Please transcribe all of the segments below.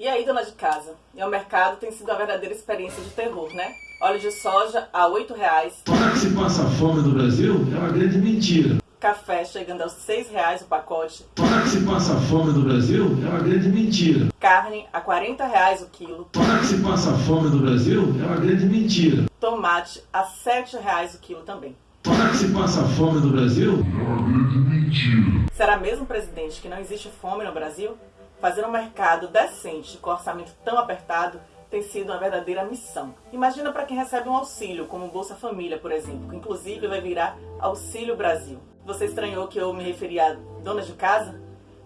E aí, dona de casa? E o mercado tem sido uma verdadeira experiência de terror, né? Óleo de soja a R$ 8,00. Falar que se passa fome no Brasil é uma grande mentira. Café chegando aos R$ 6,00 o pacote. Falar que se passa fome no Brasil é uma grande mentira. Carne a R$ 40,00 o quilo. Falar que se passa fome no Brasil é uma grande mentira. Tomate a R$ 7,00 o quilo também. Falar que se passa fome no Brasil é uma grande mentira. Será mesmo, presidente, que não existe fome no Brasil? Fazer um mercado decente com orçamento tão apertado tem sido uma verdadeira missão. Imagina para quem recebe um auxílio, como Bolsa Família, por exemplo, que inclusive vai virar Auxílio Brasil. Você estranhou que eu me referi a dona de casa?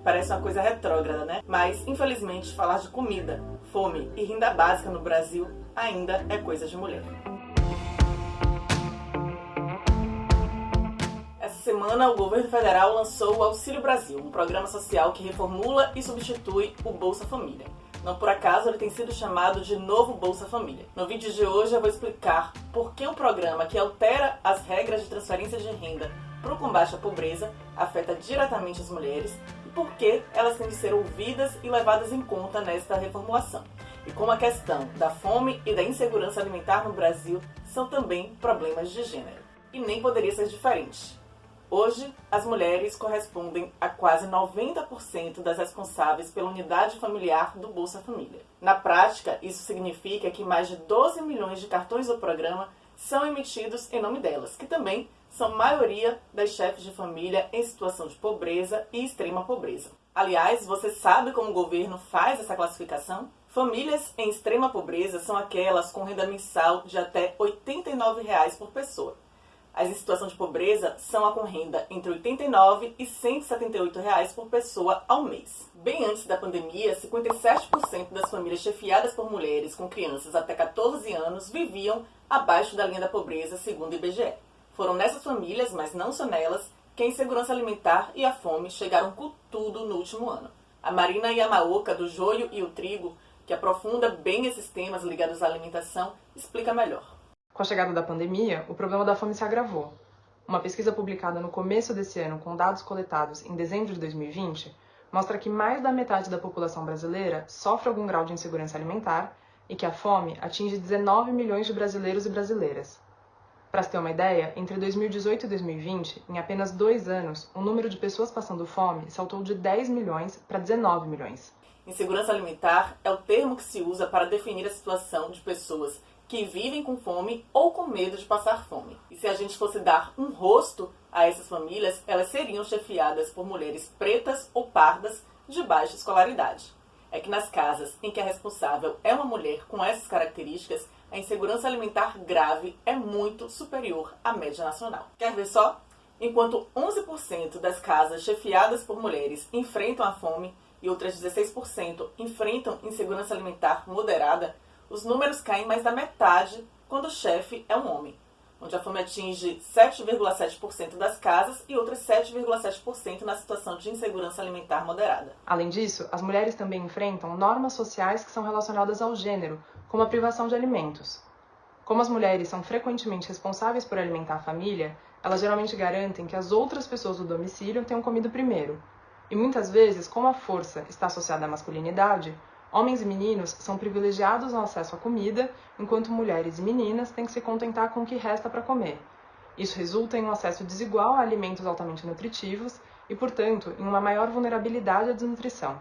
Parece uma coisa retrógrada, né? Mas, infelizmente, falar de comida, fome e renda básica no Brasil ainda é coisa de mulher. Semana, o governo federal lançou o Auxílio Brasil, um programa social que reformula e substitui o Bolsa Família. Não por acaso ele tem sido chamado de Novo Bolsa Família. No vídeo de hoje eu vou explicar por que um programa que altera as regras de transferência de renda para o combate à pobreza afeta diretamente as mulheres e por que elas têm de ser ouvidas e levadas em conta nesta reformulação. E como a questão da fome e da insegurança alimentar no Brasil são também problemas de gênero. E nem poderia ser diferente. Hoje, as mulheres correspondem a quase 90% das responsáveis pela unidade familiar do Bolsa Família. Na prática, isso significa que mais de 12 milhões de cartões do programa são emitidos em nome delas, que também são maioria das chefes de família em situação de pobreza e extrema pobreza. Aliás, você sabe como o governo faz essa classificação? Famílias em extrema pobreza são aquelas com renda mensal de até 89 reais por pessoa. As em situação de pobreza são a com renda entre R$ 89 e 178 reais por pessoa ao mês. Bem antes da pandemia, 57% das famílias chefiadas por mulheres com crianças até 14 anos viviam abaixo da linha da pobreza, segundo o IBGE. Foram nessas famílias, mas não só nelas, que a insegurança alimentar e a fome chegaram com tudo no último ano. A Marina Yamaoka, do Joio e o Trigo, que aprofunda bem esses temas ligados à alimentação, explica melhor. Com a chegada da pandemia, o problema da fome se agravou. Uma pesquisa publicada no começo desse ano com dados coletados em dezembro de 2020 mostra que mais da metade da população brasileira sofre algum grau de insegurança alimentar e que a fome atinge 19 milhões de brasileiros e brasileiras. Para se ter uma ideia, entre 2018 e 2020, em apenas dois anos, o número de pessoas passando fome saltou de 10 milhões para 19 milhões. Insegurança alimentar é o termo que se usa para definir a situação de pessoas que vivem com fome ou com medo de passar fome. E se a gente fosse dar um rosto a essas famílias, elas seriam chefiadas por mulheres pretas ou pardas de baixa escolaridade. É que nas casas em que a responsável é uma mulher com essas características, a insegurança alimentar grave é muito superior à média nacional. Quer ver só? Enquanto 11% das casas chefiadas por mulheres enfrentam a fome e outras 16% enfrentam insegurança alimentar moderada, os números caem mais da metade quando o chefe é um homem, onde a fome atinge 7,7% das casas e outras 7,7% na situação de insegurança alimentar moderada. Além disso, as mulheres também enfrentam normas sociais que são relacionadas ao gênero, como a privação de alimentos. Como as mulheres são frequentemente responsáveis por alimentar a família, elas geralmente garantem que as outras pessoas do domicílio tenham comido primeiro. E muitas vezes, como a força está associada à masculinidade, Homens e meninos são privilegiados no acesso à comida, enquanto mulheres e meninas têm que se contentar com o que resta para comer. Isso resulta em um acesso desigual a alimentos altamente nutritivos e, portanto, em uma maior vulnerabilidade à desnutrição.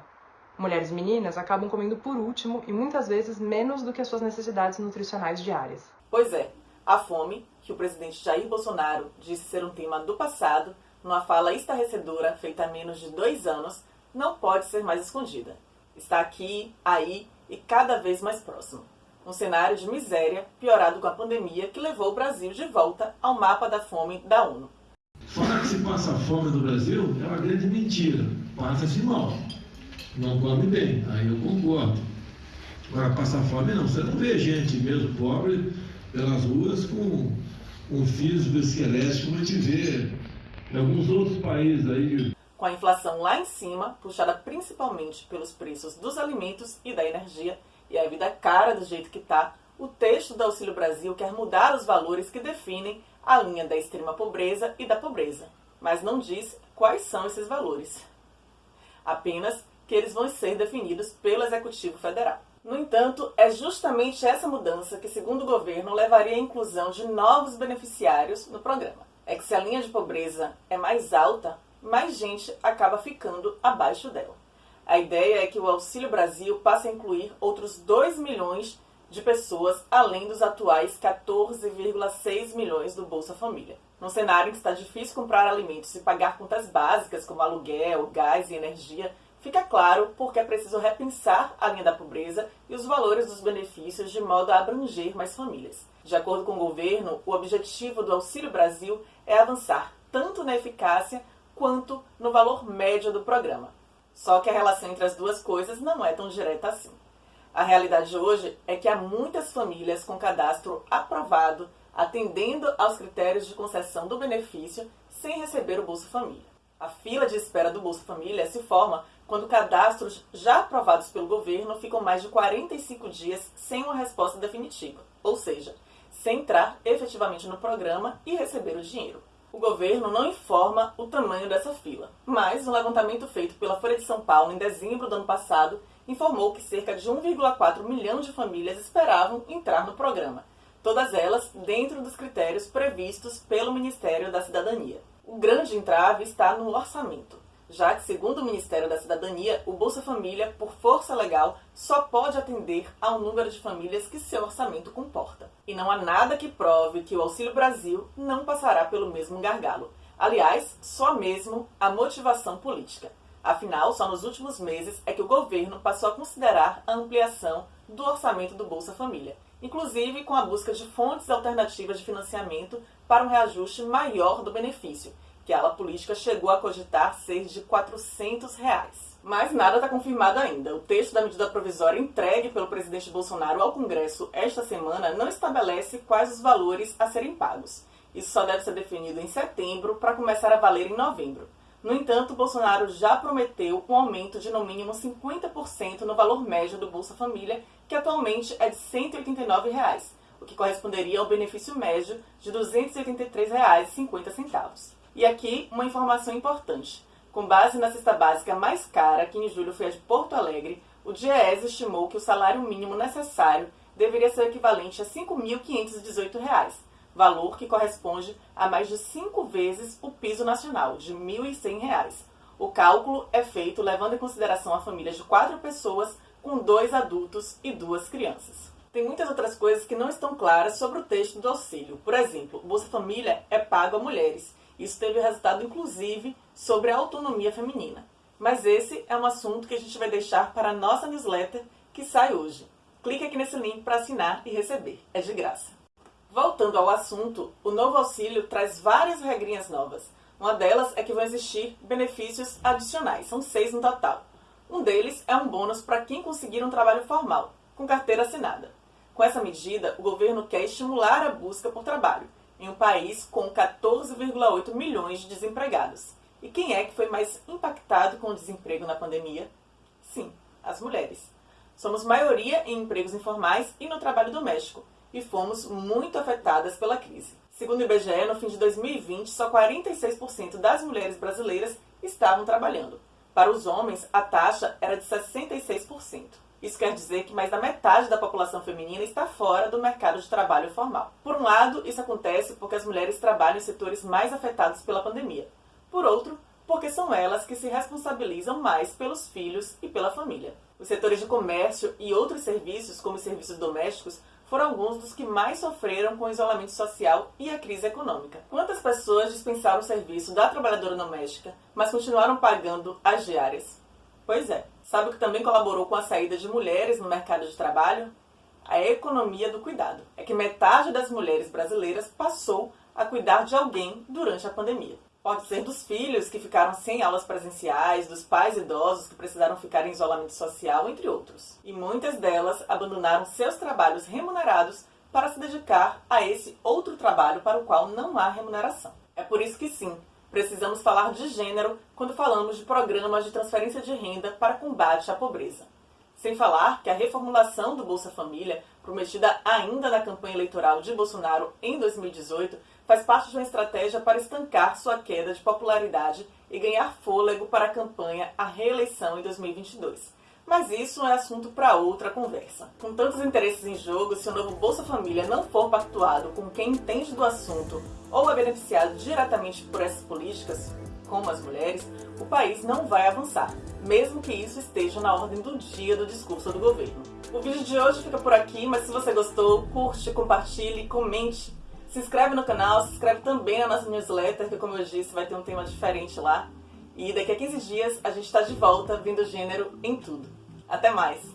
Mulheres e meninas acabam comendo por último e muitas vezes menos do que as suas necessidades nutricionais diárias. Pois é, a fome, que o presidente Jair Bolsonaro disse ser um tema do passado, numa fala estarrecedora feita há menos de dois anos, não pode ser mais escondida está aqui, aí e cada vez mais próximo. Um cenário de miséria piorado com a pandemia que levou o Brasil de volta ao mapa da fome da ONU. Falar que se passa fome no Brasil é uma grande mentira. Passa-se mal. Não come bem, aí eu concordo. Agora, passar fome não. Você não vê gente mesmo pobre pelas ruas com um físico esquelético como a gente vê em alguns outros países aí com a inflação lá em cima, puxada principalmente pelos preços dos alimentos e da energia, e a vida cara do jeito que está, o texto do Auxílio Brasil quer mudar os valores que definem a linha da extrema pobreza e da pobreza, mas não diz quais são esses valores. Apenas que eles vão ser definidos pelo Executivo Federal. No entanto, é justamente essa mudança que, segundo o governo, levaria à inclusão de novos beneficiários no programa. É que se a linha de pobreza é mais alta, mais gente acaba ficando abaixo dela. A ideia é que o Auxílio Brasil passe a incluir outros 2 milhões de pessoas, além dos atuais 14,6 milhões do Bolsa Família. Num cenário em que está difícil comprar alimentos e pagar contas básicas como aluguel, gás e energia, fica claro porque é preciso repensar a linha da pobreza e os valores dos benefícios de modo a abranger mais famílias. De acordo com o governo, o objetivo do Auxílio Brasil é avançar tanto na eficácia quanto no valor médio do programa. Só que a relação entre as duas coisas não é tão direta assim. A realidade hoje é que há muitas famílias com cadastro aprovado, atendendo aos critérios de concessão do benefício, sem receber o Bolsa Família. A fila de espera do Bolsa Família se forma quando cadastros já aprovados pelo governo ficam mais de 45 dias sem uma resposta definitiva, ou seja, sem entrar efetivamente no programa e receber o dinheiro. O governo não informa o tamanho dessa fila, mas um levantamento feito pela Folha de São Paulo em dezembro do ano passado informou que cerca de 1,4 milhão de famílias esperavam entrar no programa, todas elas dentro dos critérios previstos pelo Ministério da Cidadania. O grande entrave está no orçamento já que, segundo o Ministério da Cidadania, o Bolsa Família, por força legal, só pode atender ao número de famílias que seu orçamento comporta. E não há nada que prove que o Auxílio Brasil não passará pelo mesmo gargalo. Aliás, só mesmo a motivação política. Afinal, só nos últimos meses é que o governo passou a considerar a ampliação do orçamento do Bolsa Família, inclusive com a busca de fontes alternativas de financiamento para um reajuste maior do benefício, que a ala política chegou a cogitar ser de 400 reais. Mas nada está confirmado ainda. O texto da medida provisória entregue pelo presidente Bolsonaro ao Congresso esta semana não estabelece quais os valores a serem pagos. Isso só deve ser definido em setembro para começar a valer em novembro. No entanto, Bolsonaro já prometeu um aumento de no mínimo 50% no valor médio do Bolsa Família, que atualmente é de 189 reais, o que corresponderia ao benefício médio de R$ 283,50. E aqui uma informação importante. Com base na cesta básica mais cara, que em julho foi a de Porto Alegre, o DIEES estimou que o salário mínimo necessário deveria ser equivalente a R$ 5.518, valor que corresponde a mais de cinco vezes o piso nacional, de R$ 1.100. O cálculo é feito levando em consideração a família de quatro pessoas com dois adultos e duas crianças. Tem muitas outras coisas que não estão claras sobre o texto do auxílio. Por exemplo, o Bolsa Família é pago a mulheres isso teve resultado, inclusive, sobre a autonomia feminina. Mas esse é um assunto que a gente vai deixar para a nossa newsletter que sai hoje. Clique aqui nesse link para assinar e receber. É de graça. Voltando ao assunto, o novo auxílio traz várias regrinhas novas. Uma delas é que vão existir benefícios adicionais, são seis no total. Um deles é um bônus para quem conseguir um trabalho formal, com carteira assinada. Com essa medida, o governo quer estimular a busca por trabalho em um país com 14,8 milhões de desempregados. E quem é que foi mais impactado com o desemprego na pandemia? Sim, as mulheres. Somos maioria em empregos informais e no trabalho doméstico, e fomos muito afetadas pela crise. Segundo o IBGE, no fim de 2020, só 46% das mulheres brasileiras estavam trabalhando. Para os homens, a taxa era de 66%. Isso quer dizer que mais da metade da população feminina está fora do mercado de trabalho formal. Por um lado, isso acontece porque as mulheres trabalham em setores mais afetados pela pandemia. Por outro, porque são elas que se responsabilizam mais pelos filhos e pela família. Os setores de comércio e outros serviços, como os serviços domésticos, foram alguns dos que mais sofreram com o isolamento social e a crise econômica. Quantas pessoas dispensaram o serviço da trabalhadora doméstica, mas continuaram pagando as diárias? Pois é. Sabe o que também colaborou com a saída de mulheres no mercado de trabalho? A economia do cuidado. É que metade das mulheres brasileiras passou a cuidar de alguém durante a pandemia. Pode ser dos filhos que ficaram sem aulas presenciais, dos pais idosos que precisaram ficar em isolamento social, entre outros. E muitas delas abandonaram seus trabalhos remunerados para se dedicar a esse outro trabalho para o qual não há remuneração. É por isso que sim, precisamos falar de gênero quando falamos de programas de transferência de renda para combate à pobreza. Sem falar que a reformulação do Bolsa Família, prometida ainda na campanha eleitoral de Bolsonaro em 2018, faz parte de uma estratégia para estancar sua queda de popularidade e ganhar fôlego para a campanha à reeleição em 2022. Mas isso é assunto para outra conversa. Com tantos interesses em jogo, se o novo Bolsa Família não for pactuado com quem entende do assunto ou é beneficiado diretamente por essas políticas, como as mulheres, o país não vai avançar, mesmo que isso esteja na ordem do dia do discurso do governo. O vídeo de hoje fica por aqui, mas se você gostou, curte, compartilhe, comente. Se inscreve no canal, se inscreve também na nossa newsletter, que como eu disse, vai ter um tema diferente lá. E daqui a 15 dias a gente está de volta, vindo gênero em tudo. Até mais!